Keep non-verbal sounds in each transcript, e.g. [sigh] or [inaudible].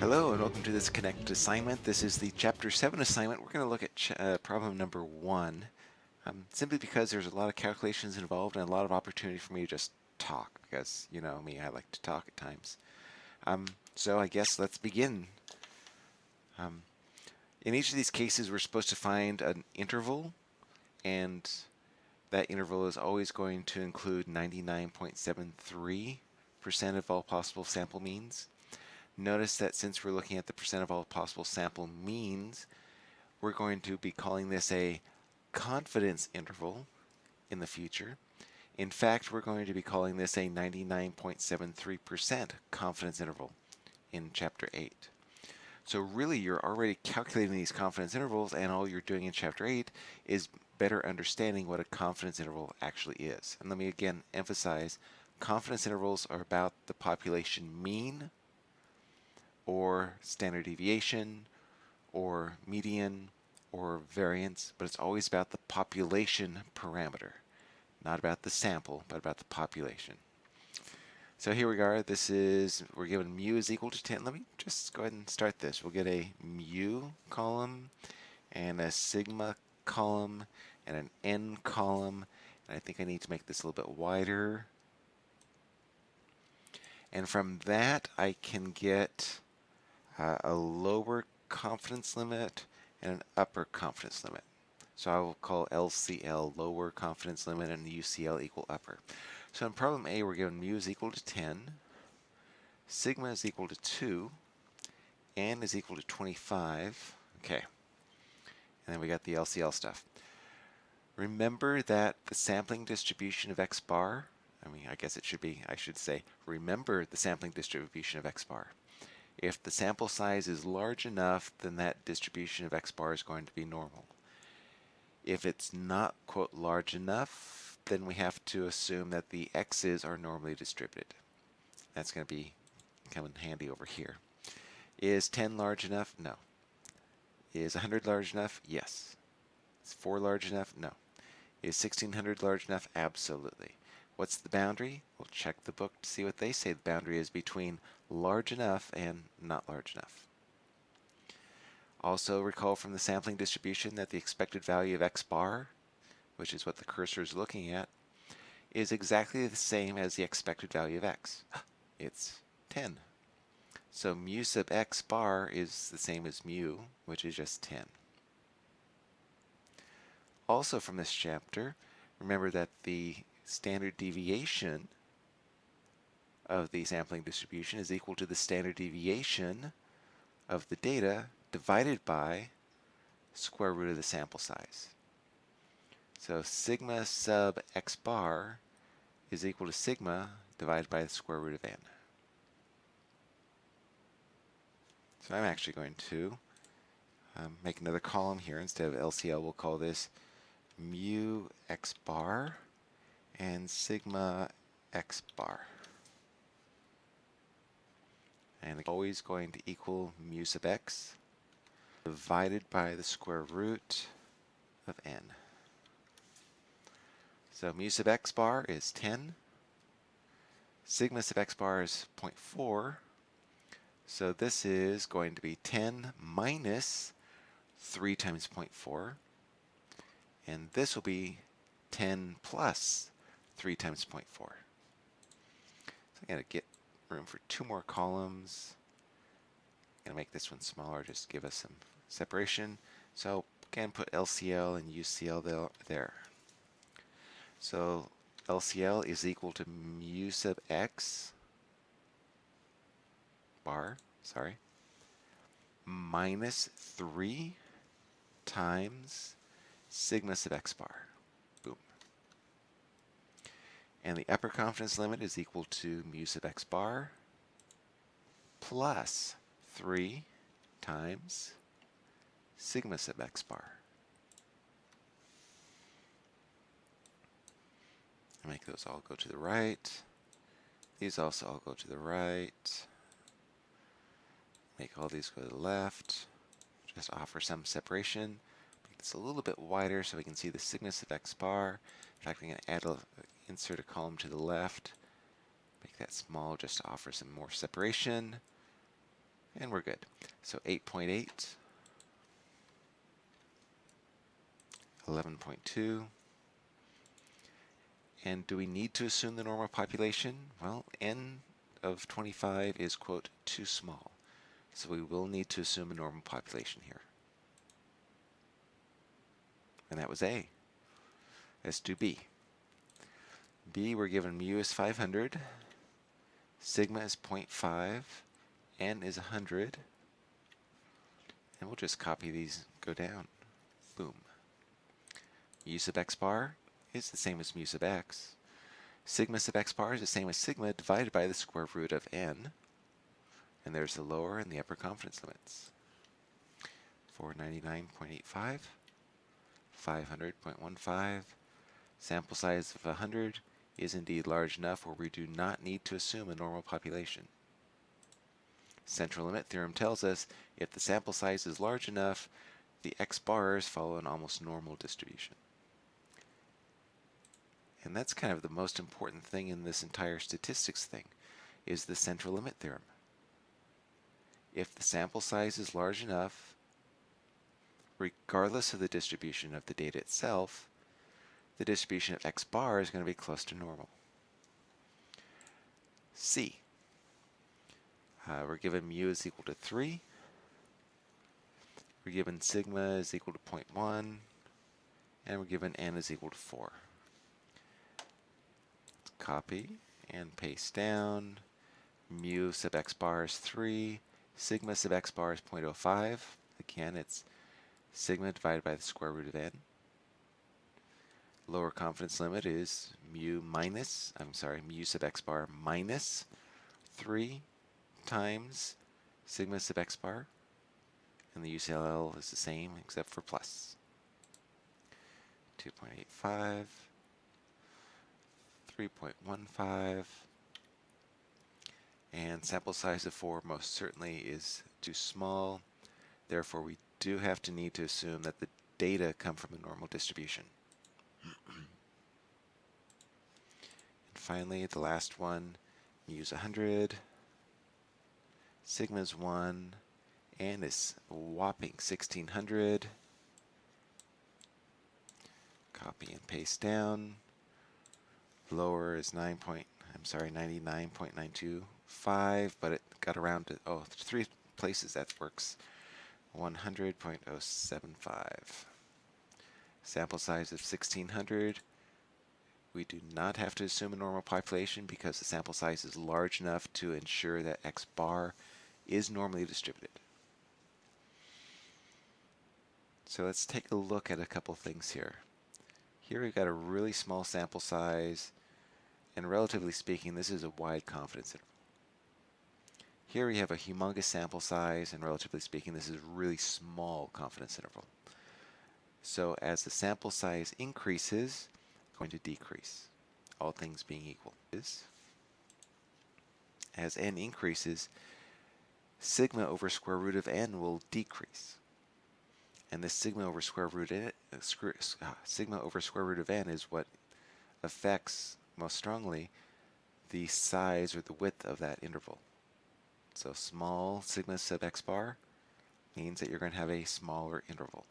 Hello and welcome to this Connect assignment. This is the Chapter 7 assignment. We're going to look at uh, problem number 1 um, simply because there's a lot of calculations involved and a lot of opportunity for me to just talk because, you know me, I like to talk at times. Um, so I guess let's begin. Um, in each of these cases we're supposed to find an interval and that interval is always going to include 99.73% of all possible sample means. Notice that since we're looking at the percent of all possible sample means, we're going to be calling this a confidence interval in the future. In fact, we're going to be calling this a 99.73% confidence interval in Chapter 8. So really, you're already calculating these confidence intervals, and all you're doing in Chapter 8 is better understanding what a confidence interval actually is. And let me again emphasize, confidence intervals are about the population mean or standard deviation or median or variance, but it's always about the population parameter, not about the sample, but about the population. So here we are, this is, we're given mu is equal to 10. Let me just go ahead and start this. We'll get a mu column and a sigma column and an n column. And I think I need to make this a little bit wider. And from that, I can get uh, a lower confidence limit and an upper confidence limit. So I will call LCL lower confidence limit and UCL equal upper. So in problem A, we're given mu is equal to 10, sigma is equal to 2, n is equal to 25. Okay. And then we got the LCL stuff. Remember that the sampling distribution of x bar, I mean, I guess it should be, I should say, remember the sampling distribution of x bar. If the sample size is large enough, then that distribution of x bar is going to be normal. If it's not, quote, large enough, then we have to assume that the x's are normally distributed. That's going to be come in handy over here. Is 10 large enough? No. Is 100 large enough? Yes. Is 4 large enough? No. Is 1600 large enough? Absolutely. What's the boundary? We'll check the book to see what they say the boundary is between large enough and not large enough. Also recall from the sampling distribution that the expected value of x bar, which is what the cursor is looking at, is exactly the same as the expected value of x. [gasps] It's 10. So mu sub x bar is the same as mu, which is just 10. Also from this chapter, remember that the standard deviation of the sampling distribution is equal to the standard deviation of the data divided by square root of the sample size. So sigma sub x bar is equal to sigma divided by the square root of n. So I'm actually going to um, make another column here. Instead of LCL, we'll call this mu x bar and sigma x bar. And it's always going to equal mu sub x divided by the square root of n. So mu sub x bar is 10. Sigma sub x bar is 0.4. So this is going to be 10 minus 3 times 0.4. And this will be 10 plus 3 times 0.4. So I gotta get room for two more columns. I'm gonna make this one smaller, just give us some separation. So again, put LCL and UCL there. So LCL is equal to mu sub x bar, sorry, minus 3 times sigma sub x bar. And the upper confidence limit is equal to mu sub x bar plus 3 times sigma sub x bar. Make those all go to the right. These also all go to the right. Make all these go to the left. Just offer some separation. Make this a little bit wider so we can see the sigma sub x bar. In fact, going to add a, insert a column to the left, make that small just to offer some more separation. And we're good. So 8.8, 11.2, and do we need to assume the normal population? Well, n of 25 is, quote, too small. So we will need to assume a normal population here. And that was A. Let's do B. B, we're given mu is 500, sigma is 0.5, n is 100, and we'll just copy these, go down. Boom. mu sub x bar is the same as mu sub x. Sigma sub x bar is the same as sigma divided by the square root of n. And there's the lower and the upper confidence limits. 499.85, 500.15, sample size of 100 is indeed large enough where we do not need to assume a normal population. Central limit theorem tells us if the sample size is large enough, the x bars follow an almost normal distribution. And that's kind of the most important thing in this entire statistics thing, is the central limit theorem. If the sample size is large enough, regardless of the distribution of the data itself, the distribution of x bar is going to be close to normal. C. Uh, we're given mu is equal to 3. We're given sigma is equal to 0.1. And we're given n is equal to 4 copy and paste down. Mu sub x bar is 3. Sigma sub x bar is 0.05. Again, it's sigma divided by the square root of n. Lower confidence limit is mu minus, I'm sorry, mu sub x bar minus 3 times sigma sub x bar. And the UCL is the same except for plus. 2.85. 3.15 and sample size of 4 most certainly is too small therefore we do have to need to assume that the data come from a normal distribution. and finally the last one use 100 sigma is 1 and is whopping 1600 copy and paste down lower is 9 point, I'm sorry, 99.925, but it got around to, oh, three places that works. 100.075. Sample size of 1600. We do not have to assume a normal population because the sample size is large enough to ensure that X bar is normally distributed. So let's take a look at a couple things here. Here we've got a really small sample size and relatively speaking, this is a wide confidence interval. Here we have a humongous sample size, and relatively speaking, this is a really small confidence interval. So as the sample size increases, going to decrease, all things being equal. As n increases, sigma over square root of n will decrease. And this sigma over square root of, uh, sigma over square root of n is what affects most strongly the size or the width of that interval. So small sigma sub x bar means that you're going to have a smaller interval.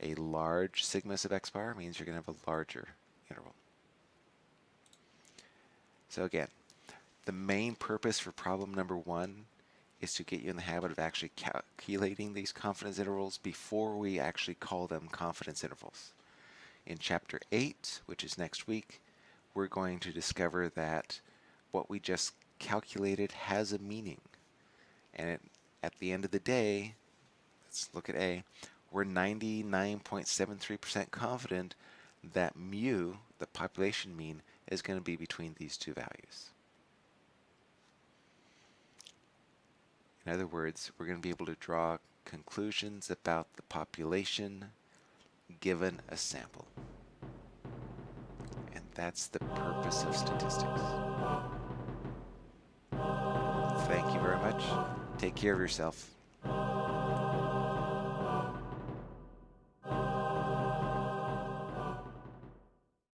A large sigma sub x bar means you're going to have a larger interval. So again, the main purpose for problem number one is to get you in the habit of actually calculating these confidence intervals before we actually call them confidence intervals. In chapter 8, which is next week, we're going to discover that what we just calculated has a meaning. And it, at the end of the day, let's look at A, we're 99.73% confident that mu, the population mean, is going to be between these two values. In other words, we're going to be able to draw conclusions about the population given a sample. And that's the purpose of statistics. Thank you very much. Take care of yourself.